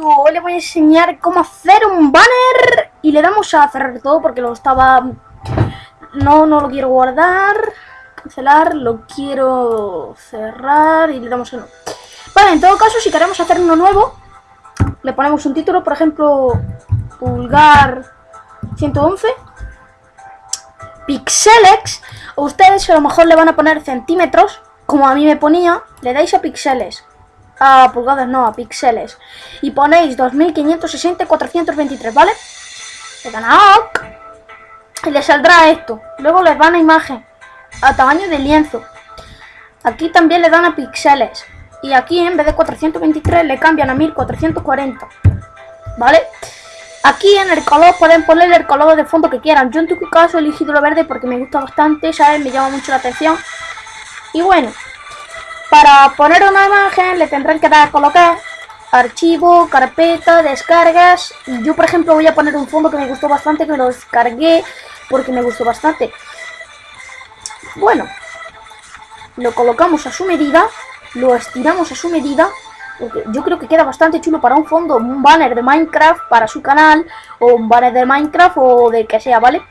Hoy les voy a enseñar cómo hacer un banner. Y le damos a cerrar todo porque lo estaba... No, no lo quiero guardar, cancelar, lo quiero cerrar y le damos a no. Vale, en todo caso, si queremos hacer uno nuevo, le ponemos un título, por ejemplo, pulgar 111, pixelex, o ustedes a lo mejor le van a poner centímetros, como a mí me ponía, le dais a píxeles a pulgadas, no, a píxeles. Y ponéis 2560 423, ¿vale? Le dan a OK y le saldrá esto. Luego les van a imagen a tamaño de lienzo. Aquí también le dan a píxeles. Y aquí en vez de 423 le cambian a 1440. ¿Vale? Aquí en el color pueden ponerle el color de fondo que quieran. Yo en tu caso he elegido lo verde porque me gusta bastante, ¿sabes? Me llama mucho la atención. Y bueno, para poner una imagen le tendrán que dar a colocar archivo, carpeta, descargas. Yo, por ejemplo, voy a poner un fondo que me gustó bastante, que lo descargué porque me gustó bastante. Bueno, lo colocamos a su medida, lo estiramos a su medida. Yo creo que queda bastante chulo para un fondo, un banner de Minecraft para su canal, o un banner de Minecraft o de que sea, ¿vale?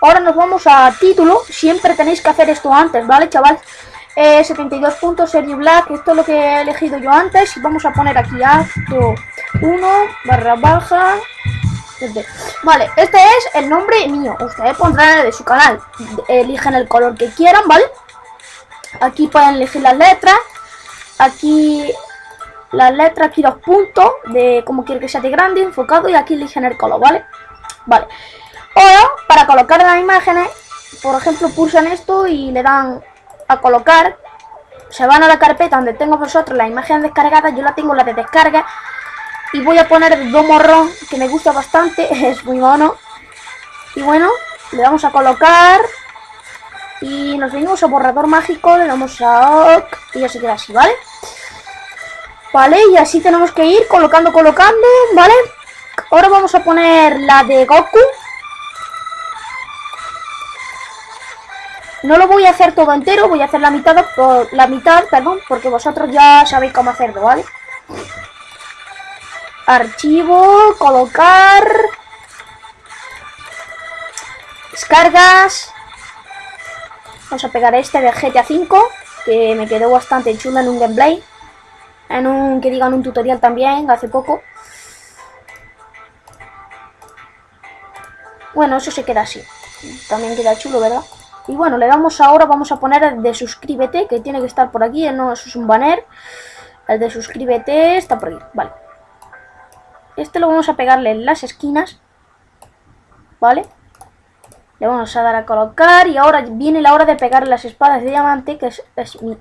Ahora nos vamos a título, siempre tenéis que hacer esto antes, ¿vale, chaval? 72 puntos, Serie Black, esto es lo que he elegido yo antes. Y vamos a poner aquí acto 1 barra baja. Vale, este es el nombre mío, ustedes pondrán el de su canal, eligen el color que quieran, ¿vale? Aquí pueden elegir las letras, aquí las letras, aquí los puntos de cómo quiere que sea de grande, enfocado y aquí eligen el color, ¿vale? Vale, ahora para colocar las imágenes, por ejemplo pulsan esto y le dan a colocar, se van a la carpeta donde tengo vosotros la imagen descargada, yo la tengo la de descarga y voy a poner el morrón que me gusta bastante, es muy mono y bueno, le vamos a colocar y nos venimos a borrador mágico, le damos a OK y ya se queda así, ¿vale? Vale, y así tenemos que ir colocando, colocando, ¿vale? Ahora vamos a poner la de Goku No lo voy a hacer todo entero, voy a hacer la mitad, la mitad, perdón, porque vosotros ya sabéis cómo hacerlo, ¿vale? Archivo, colocar... Descargas. Vamos a pegar este de GTA 5, que me quedó bastante chulo en un gameplay. En un, que digan un tutorial también, hace poco. Bueno, eso se queda así. También queda chulo, ¿verdad? Y bueno, le damos ahora, vamos a poner el de suscríbete, que tiene que estar por aquí, no, eso es un banner. El de suscríbete está por aquí, vale. Este lo vamos a pegarle en las esquinas, ¿vale? Le vamos a dar a colocar y ahora viene la hora de pegar las espadas de diamante, que es, es mi...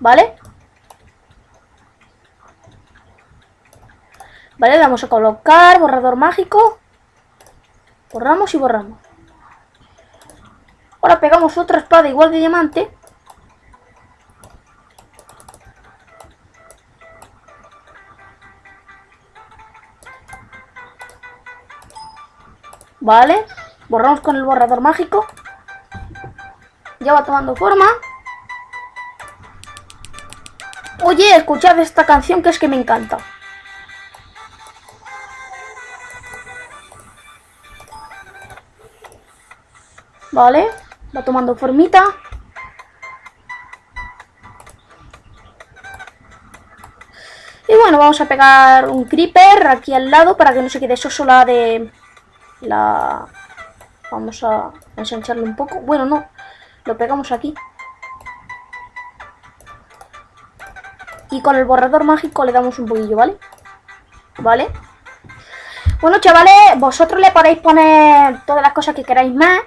¿Vale? Vale, le vamos a colocar borrador mágico. Borramos y borramos. Ahora pegamos otra espada igual de diamante. Vale. Borramos con el borrador mágico. Ya va tomando forma. Oye, escuchad esta canción que es que me encanta. Vale, va tomando formita. Y bueno, vamos a pegar un creeper aquí al lado para que no se quede eso sola de la... Vamos a ensancharlo un poco. Bueno, no, lo pegamos aquí. Y con el borrador mágico le damos un poquillo, ¿vale? ¿Vale? Bueno, chavales, vosotros le podéis poner todas las cosas que queráis más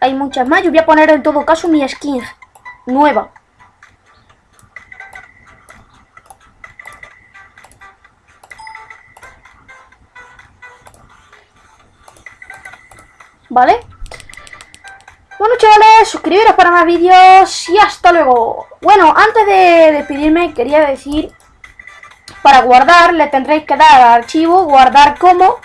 hay muchas más. Yo voy a poner en todo caso mi skin nueva. ¿Vale? Bueno chavales, suscribiros para más vídeos y hasta luego. Bueno, antes de despedirme quería decir, para guardar le tendréis que dar a archivo, guardar como,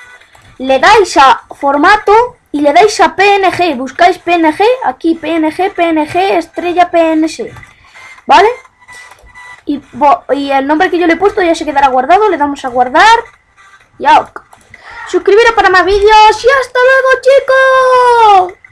le dais a formato y le dais a PNG, buscáis PNG, aquí PNG, PNG, estrella PNG, ¿vale? Y, el nombre que yo le he puesto ya se quedará guardado. Le damos a guardar. Y. Suscribiros para más vídeos. Y hasta luego, chicos.